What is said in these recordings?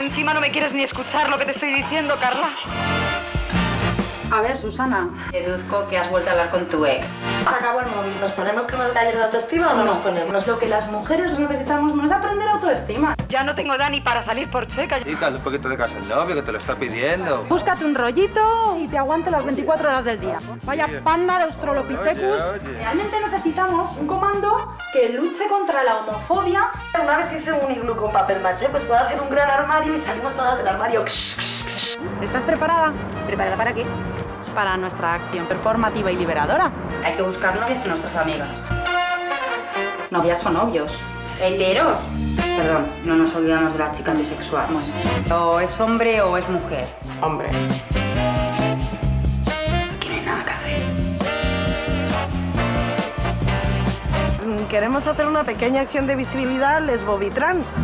encima no me quieres ni escuchar lo que te estoy diciendo, Carla. A ver, Susana, deduzco que has vuelto a hablar con tu ex. Se acabó el móvil. ¿Nos ponemos con el taller de autoestima o no, nos ponemos? Lo que las mujeres necesitamos no es aprender autoestima. Ya no tengo Dani para salir por chueca. Chica, un poquito de casa el novio que te lo está pidiendo. Búscate un rollito y te aguante las 24 horas del día. Vaya panda de Australopithecus. Realmente necesitamos un comando que luche contra la homofobia. Una vez hice un iglú con papel maché, pues puedo hacer un gran armario y salimos todas del armario. ¿Estás preparada ¿Preparada para qué? para nuestra acción performativa y liberadora? Hay que buscar novias en nuestras amigas. Novias o novios. ¿Heteros? Perdón, no nos olvidamos de las chicas bisexuales. O es hombre o es mujer. Hombre. Hay nada que hacer. Mm, Queremos hacer una pequeña acción de visibilidad lesbo-bitrans.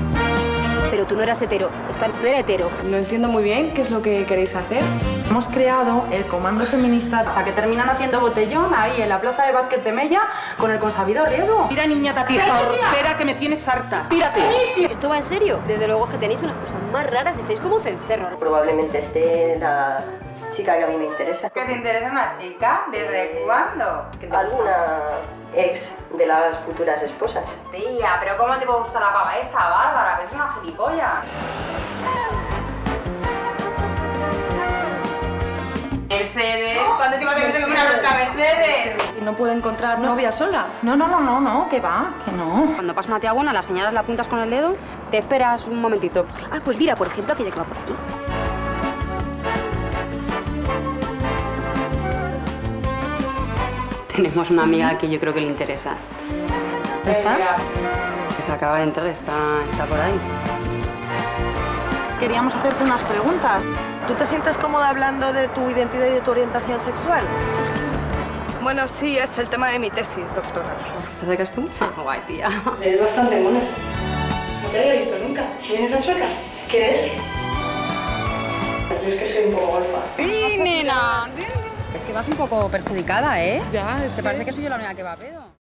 Pero tú no eras hetero. Esta no era hetero. No entiendo muy bien qué es lo que queréis hacer. Hemos creado el comando feminista. O sea, que terminan haciendo botellón ahí en la plaza de básquet de Mella con el consabido riesgo. Mira, niña tapija, espera que me tienes harta. Pírate. ¿Esto va en serio? Desde luego que tenéis unas cosas más raras. Estáis como cencerros. Probablemente esté la chica que a mí me interesa. ¿Que te interesa una chica? ¿Desde cuándo? Alguna ex de las futuras esposas. Tía, pero ¿cómo te puede gustar la pava esa, Bárbara? Que es una gilipollas. Mercedes, ¿cuándo te ibas a creer que me una Mercedes? ¿Y no puedo encontrar novia sola? No, no, no, no, no, que va, que no. Cuando pasa una tía buena, la señalas, la apuntas con el dedo, te esperas un momentito. Ah, pues mira, por ejemplo, aquella que va por aquí. Tenemos una amiga que yo creo que le interesas. ¿Está? Que se acaba de entrar, está, está por ahí. Queríamos hacerte unas preguntas. ¿Tú te sientes cómoda hablando de tu identidad y de tu orientación sexual? Bueno, sí, es el tema de mi tesis, doctora. ¿Te acercas tú? Sí. guay, tía. Eres bastante mona. No te había visto nunca. ¿Vienes a Chueca? ¿Quieres? Yo es que soy un poco golfa. ¡Sí, nena! Es que vas un poco perjudicada, ¿eh? Ya, es Que parece que soy yo la única que va a pedo.